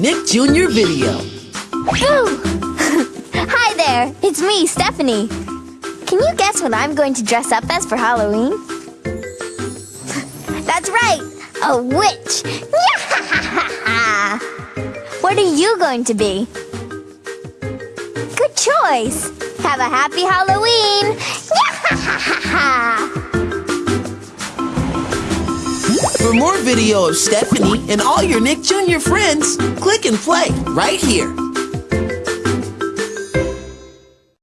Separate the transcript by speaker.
Speaker 1: Nick Jr. video. Oh.
Speaker 2: Hi there, it's me, Stephanie. Can you guess what I'm going to dress up as for Halloween? That's right, a witch. what are you going to be? Good choice. Have a happy Halloween.
Speaker 1: For more video of Stephanie and all your Nick Jr. friends, click and play right here.